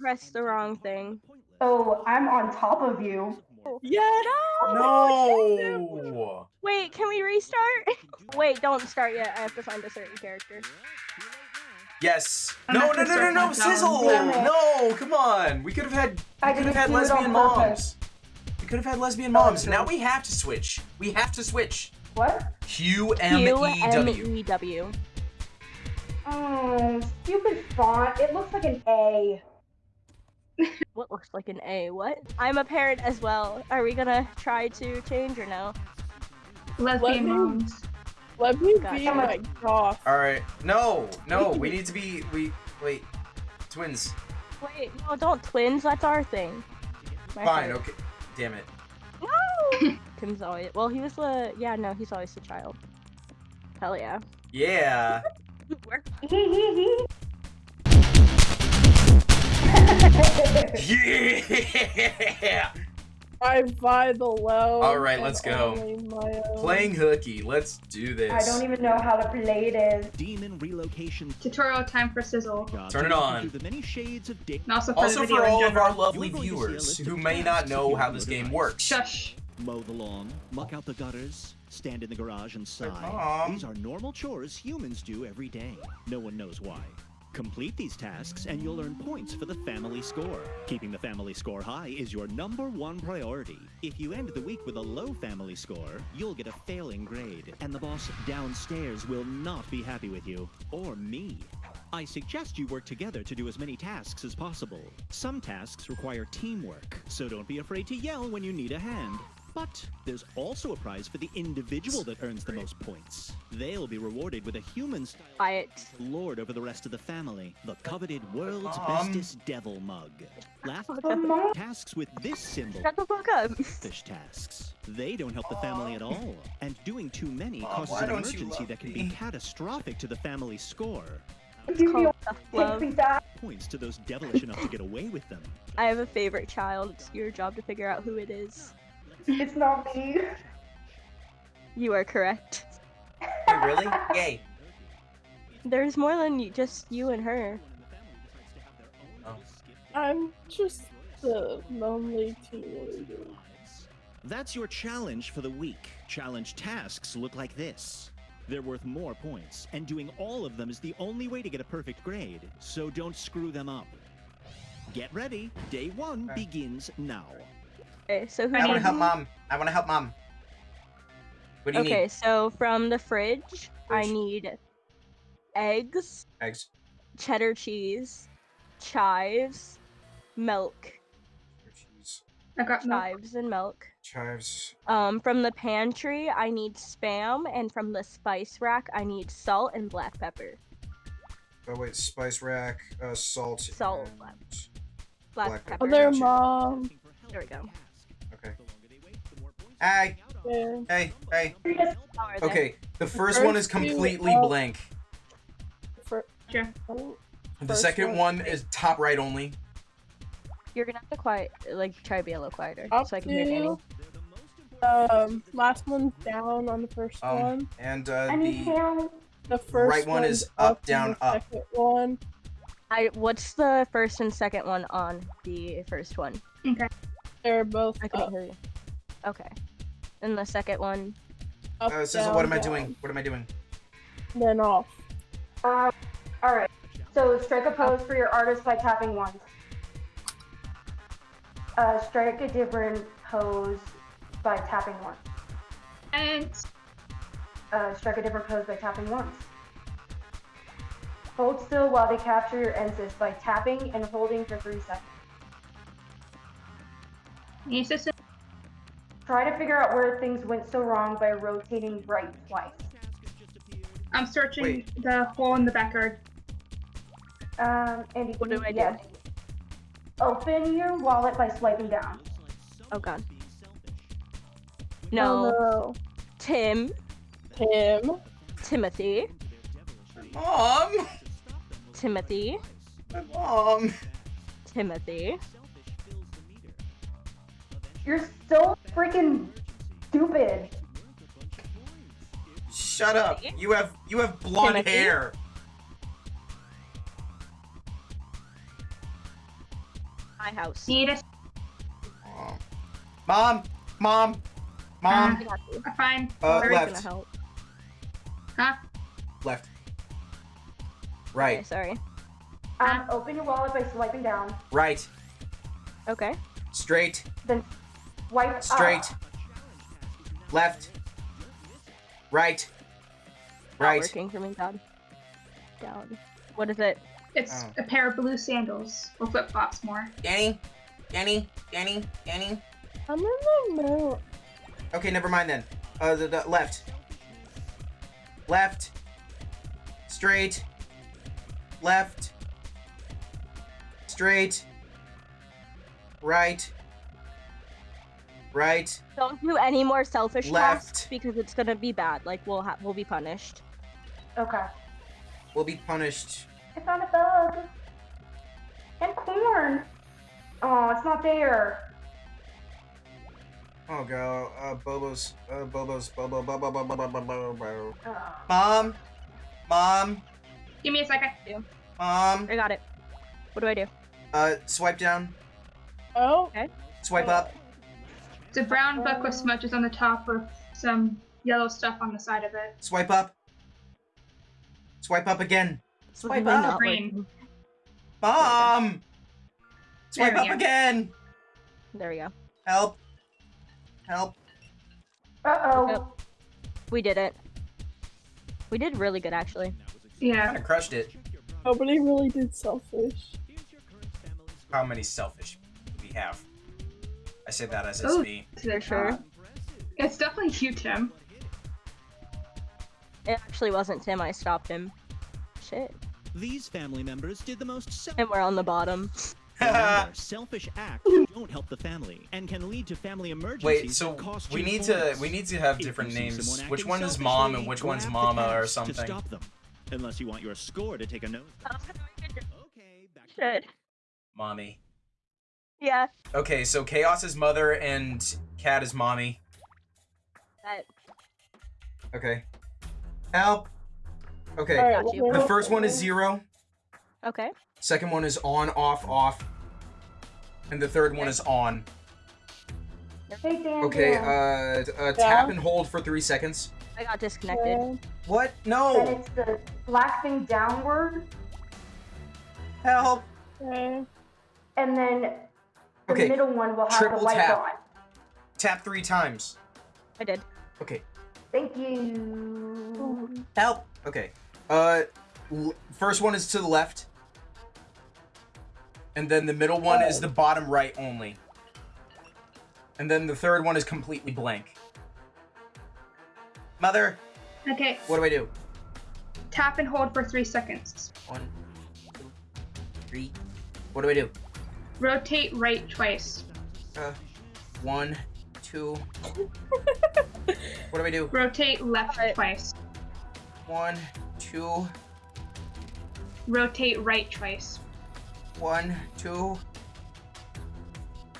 pressed the wrong thing. Oh, I'm on top of you. Yeah. No. no. Wait, can we restart? Wait, don't start yet. I have to find a certain character. Yes. I'm No, no, no, no, no. Sizzle. No, come on. We could have had. I We could have had do it lesbian purpose. moms. We could have had lesbian Oh, moms. Now we have to switch. We have to switch. What? Q M E W. Q-M-E-W. Oh, stupid font. It looks like an A. What looks like an A? What? I'm a parent as well. Are we gonna try to change or no? Lesbian Let me- moms. Let me Gotcha. be my goth. All right. No, no. We need to be. We wait. Twins. Wait, no, don't twins. That's our thing. My Fine. heart. Okay. Damn it. No. Tim's always. Well, he was the. Yeah, no, he's always the child. Hell yeah. Yeah. Yeah. I buy the low. All right, let's go. only my own. Playing hooky. Let's do this. I don't even know how to play this. Demon relocation. Tutorial time for Sizzle. God, Turn it on. through The many shades of dick. And also for Also the for all of our lovely You're going to see a viewers who may not know how this game works. Shush. Mow the lawn, muck out the gutters, stand in the garage and sigh. These are normal chores humans do every day. No one knows why. Complete these tasks and you'll earn points for the family score. Keeping the family score high is your number one priority. If you end the week with a low family score, you'll get a failing grade, and the boss downstairs will not be happy with you. Or me. I suggest you work together to do as many tasks as possible. Some tasks require teamwork, so don't be afraid to yell when you need a hand. But there's also a prize for the individual that earns the most points. They'll be rewarded with a human style buy lord over the rest of the family, the coveted world's Mom. bestest devil mug. Last Mom. tasks with this symbol Shut the fuck up. fish tasks. They don't help the family at all, and doing too many Mom, causes why an emergency that can me? be catastrophic to the family score. It's You called love. Points to those devilish enough to get away with them. I have a favorite child. It's your job to figure out who it is. It's not me. You are correct. Wait, really? Yay. There's more than you, just you and her. Oh. I'm just the lonely teenager. That's your challenge for the week. Challenge tasks look like this. They're worth more points, and doing all of them is the only way to get a perfect grade, so don't screw them up. Get ready. Day one Okay. begins now. Okay, so who I want to help mom. I want to help mom. What do you Okay, need? so from the fridge, I need eggs, Eggs. cheddar cheese, chives, milk, Cheese. I got milk. chives and milk. Chives. Um, from the pantry, I need spam, and from the spice rack, I need salt and black pepper. Oh wait, spice rack, uh, salt. Salt. and- Black, Black pepper. pepper. Other Gotcha. mom. There we go. Okay. Hey, Yeah. hey, hey. How? Okay, the first first one is completely are- blank. For, Sure. The First second one- one is top right only. You're gonna have to quiet, like, try to be a little quieter, up so I can hear Danny. um last one's down on the first Um, one. and uh, I need the help. The first right one is up, and down, up. Second one, I. What's the first and second one on the first one? Okay. They're both I couldn't up, hear you. Okay. And the second one. up uh, Sizzle, down, what am I doing? What am I doing? Then off. Um, alright. So strike a pose for your artist by tapping once. Uh, strike a different pose by tapping once. And Uh, strike a different pose by tapping once. Hold still while they capture your Ensis by tapping and holding for 3 seconds. Any assistant? Try to figure out where things went so wrong by rotating right twice. I'm searching Wait. the hole in the backyard. Um, Andy, What do I do? yeah. Open your wallet by swiping down. Oh god. No. no. Tim. Tim. Timothy. Mom! Timothy. My mom! Timothy. You're so freaking stupid. Shut up! You have you have blonde Timothy? hair. My house. Need a Mom, mom, mom, I got you. uh, fine. uh, Mary's gonna left, help. Huh? left, Okay, right, sorry. Um, open your wallet by swiping down. right, Okay. straight, Then swipe up. straight, left, right, Not right. working for me, God. Down. What is it? It's Oh. a pair of blue sandals or flip flops more. Danny, Danny, Danny, Danny. I'm in the middle. Okay, never mind then. Uh, the, the left, left, straight, left, straight, right, right. Don't do any more selfish Left. tasks because it's gonna be bad. Like we'll ha- we'll be punished. Okay. We'll be punished. I found a bug. And corn. Oh, it's not there. Oh god, uh, Bobo's, uh, Bobo's, Bobo, Bobo, Bobo, Bobo, Bobo, Bobo. Oh. Mom, mom, Give me a second. mom. I got it. What do I do? Uh, swipe down, Oh, Okay. swipe up. It's a brown book with smudges on the top with some yellow stuff on the side of it. Swipe up. Swipe up again. Swipe up. not Green. working. Mom! Swipe up go. again! There we go. Help. Help. Uh-oh. Yep. We did it. We did really good, actually. Yeah. Kinda crushed it. nobody really did selfish. How many selfish we have? I say that as it's Oh. me. To their sure. Uh, top. It's definitely you, Tim. It actually wasn't Tim. I stopped him. Shit. These family members did the most selfish. And we're on the bottom. Remember, selfish acts don't help the family and can lead to family emergencies. Wait, so cost we need to we need to have different names. Which one is mom and which one's mama or axe To something? stop them, unless you want your score to take a note. Okay, back Shit. Mommy. Yeah. Okay, so Chaos is mother and Cat is mommy. That. Okay. Help. Okay. Alright, Got you. well, The first one is zero. Okay. Second one is on, off, off. And the third one is on. Hey, Dan. Okay, Dan. uh, uh tap and hold for three seconds. I got disconnected. okay. What? Then No! it's the black thing downward, Help! okay. and then the Okay, middle one will have triple the light tap. on. Tap three times. I did. Okay. Thank you. Help! Okay. Uh, first one is to the left. And then the middle one is the bottom right only. And then the third one is completely blank. Mother, Okay. what do I do? Tap and hold for three seconds. One, two, three. What do I do? Rotate right twice. Uh, one, two. what do I do? Rotate left Alright. twice. One, two, Rotate right twice. one, two.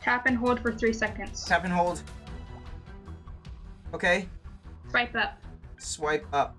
Tap and hold for three seconds. Tap and hold. Okay. Swipe up. Swipe up.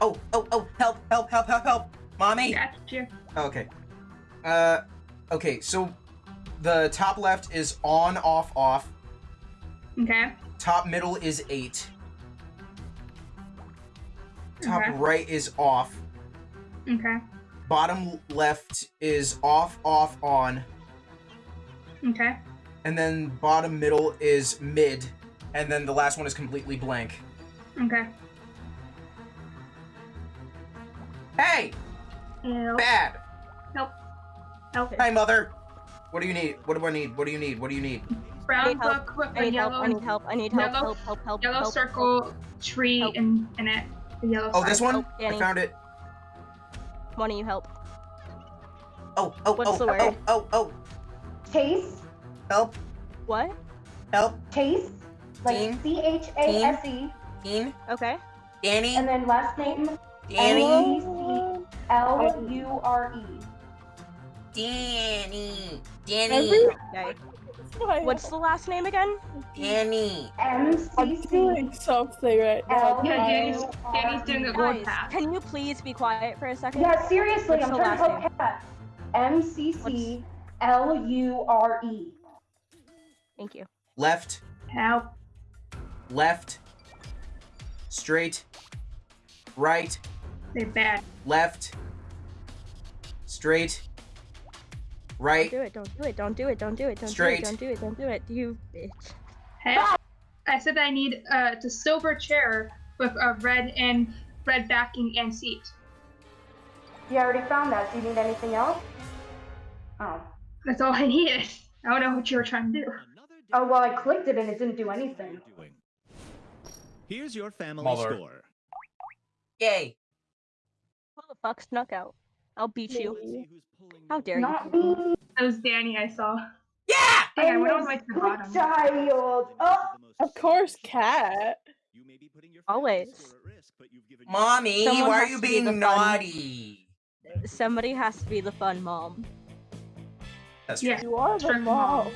Oh, oh, oh, help, help, help, help, help. Mommy? Got you. Okay. Uh, okay, so the top left is on, off, off. Okay. Top middle is eight. Top Okay. right is off. Okay. Bottom left is off, off, on. Okay. And then bottom middle is mid. And then the last one is completely blank. Okay. Hey! Help. Bad! Help. Help. Hi, mother! What do you need? What do I need? What do you need? What do you need? Brown need help. book with I a need help. yellow I need help. I need help. yellow- Help. Help. Help. yellow help, circle tree Help. in in it. The yellow Oh, this side. one? Danny. I found it. Why don't you help. Oh, oh, oh What's oh, the oh, word? oh, oh, oh. Chase. help, What? help, Chase. Like Team. C H A S E. Dean, Okay. Danny, And then last name Danny, N-E-C L U R E. Danny, Every oh, What's the last name again? Danny. M I'm C C doing something right now. Yeah, Danny's, Danny's doing a E. gold Guys, path. can you please be quiet for a second? Yeah, seriously, What's I'm trying to last help Kat. M C C L U R E. Thank you. Left, Help. left, straight, right, They're bad. left, straight, right. Don't do it. Don't do it. Don't do it. Don't do it. Don't Straight. do it. Don't do it. Don't do it. You bitch. Help. I said I need uh, a silver chair with a red and red backing and seat. You already found that. Do you need anything else? Oh. That's all I needed. I don't know what you were trying to do. Oh well, I clicked it and it didn't do anything. Here's your family Muller. score. Yay! Who the fuck snuck out? I'll beat you. Let's see who's pulling How the- dare you? Not me. That was Danny I saw. Yeah! Hey, I I'm went a all the way to the good bottom. child. Oh, Of course, cat. You may be putting your Always. risk, but you've given Mommy, Someone why are you to be being the fun- naughty? Somebody has to be the fun mom. That's true. Yeah. You are the mom. mom.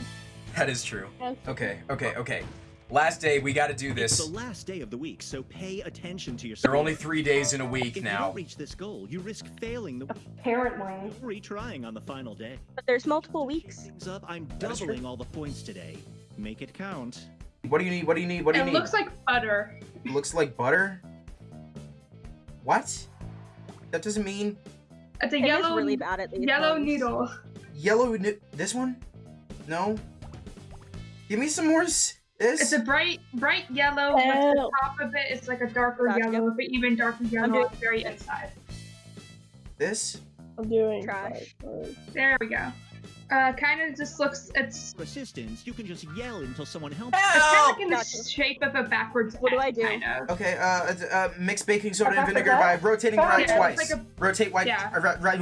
That is true. Yes. Okay, okay, okay. Last day, we gotta do It's this. the last day of the week, so pay attention to your There are only three days in a If week you now. don't reach this goal, you risk failing the apparently. retrying on the final day. But there's multiple weeks. Things up, I'm That is doubling all the points today. Make it count. What do you need? What do you need? What do you It need? It looks like butter. It Looks like butter? What? That doesn't mean It's a It is yellow really bad at yellow ones. needle. yellow. This one? No. Give me some more. S- It's a bright bright yellow, but the top of it, it is like a darker Gotcha. yellow, but even darker yellow doing- on the very inside. This. I'm doing Trash. fine. There we go. Uh, kind of just looks. It's For assistance, you can just yell until someone helps. it's kind of like in the Gotcha. shape of a backwards. What do I do? Kind of. Okay. Uh, uh, mix baking soda and vinegar by rotating Yeah, right it's twice. like a- Rotate right. Yeah. Uh, right. right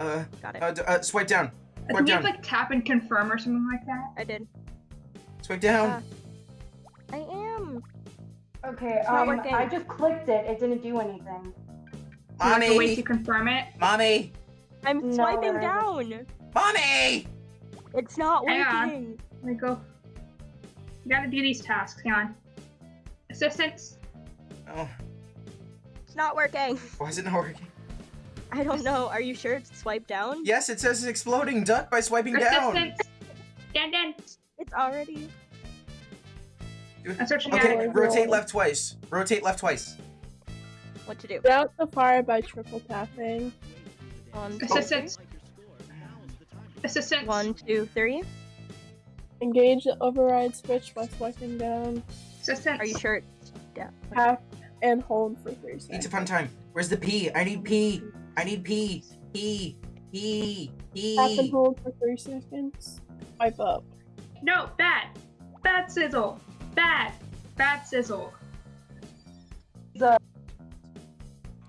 uh, Got it. uh, uh, swipe down. I Swipe think you have like tap and confirm or something like that. I did. Swipe down. Ah. I am. Okay, um. I just clicked it. It didn't do anything. You have to wait to confirm it. Mommy. I'm swiping whatever. down. Mommy. It's not Hang on. working. Let me go. You gotta do these tasks. Hang on. Assistance. Oh, It's not working. why is it not working? I don't know. Are you sure it's swipe down? Yes, it says it's exploding duck by swiping down. Assistance. Dan Dan. It's already. I'm searching Okay, at rotate left twice. Rotate left twice. What to do? Put out the fire by triple tapping. One, two, Assistance. three. Assistance. One, two, three. Engage the override switch by swiping down. Assistance. Are you sure? It's down? Tap and hold for three seconds. It's a fun time. Where's the P? I need P. I need P. P. P. P. Tap and hold for three seconds. Swipe up. No, bad. Bad sizzle. Bad. Bad sizzle. The-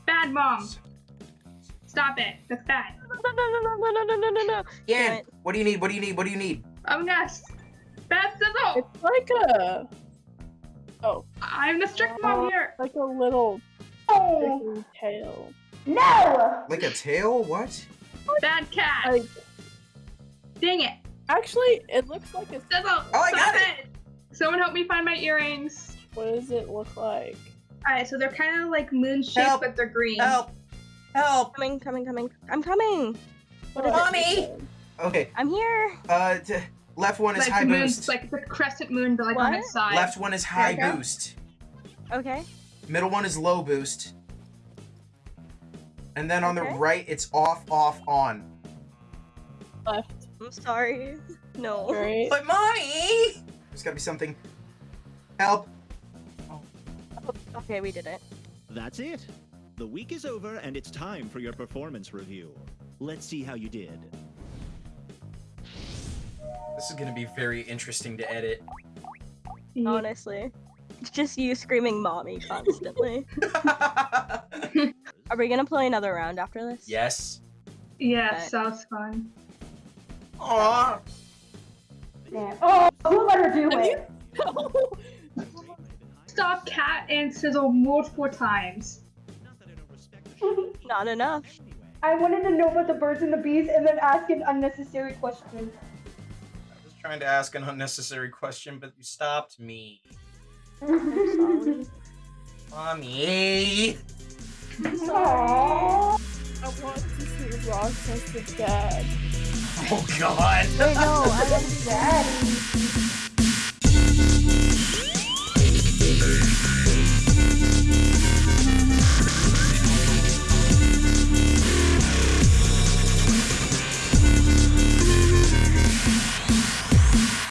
Bad mom. Stop it. That's bad. No, no, no, no, no, no, no, no, no, no. It. what do you need? What do you need? What do you need? I'm yes. Bad sizzle. It's like a. Oh, I'm the strict mom uh, here. like a little Oh tail. no! Like a tail? What? Bad cat. Like, Dang it. Actually, it looks like a. Sizzle. Oh, I got it. Someone help me find my earrings. What does it look like? Alright, so they're kind of like moon shaped, Help. but they're green. Help! Help! Coming, coming, coming. I'm coming. What is it? Mommy! Okay. I'm here. Uh, t- left one is like high the moon, boost. like the crescent moon, but like on its side. Left one is high There boost. Okay. Middle one is low boost. And then on the right, it's off, off, on. Left. I'm sorry. No. Right. But mommy! There's gotta be something. Help! Oh. Okay, we did it. That's it. The week is over and it's time for your performance review. Let's see how you did. This is gonna be very interesting to edit. Honestly. It's just you screaming mommy constantly. Are we gonna play another round after this? yes. Yeah, Okay. sounds fun. Aww. Man. Oh, who let her do Have it? Stop cat and sizzle multiple times. Not enough. I wanted to know about the birds and the bees and then ask an unnecessary question. I was trying to ask an unnecessary question, but you stopped me. Sorry. Mommy! Aww. I want to see Rochester dad. Oh god! I know, I'm dead.